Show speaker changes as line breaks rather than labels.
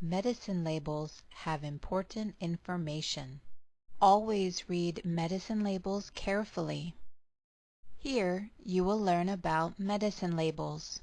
Medicine labels have important information. Always read medicine labels carefully. Here you will learn about medicine labels.